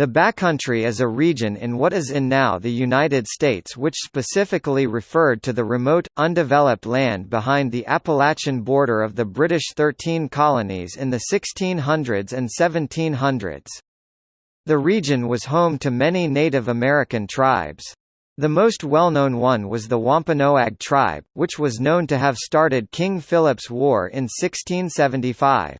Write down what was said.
The Backcountry is a region in what is in now the United States which specifically referred to the remote, undeveloped land behind the Appalachian border of the British Thirteen Colonies in the 1600s and 1700s. The region was home to many Native American tribes. The most well-known one was the Wampanoag tribe, which was known to have started King Philip's War in 1675.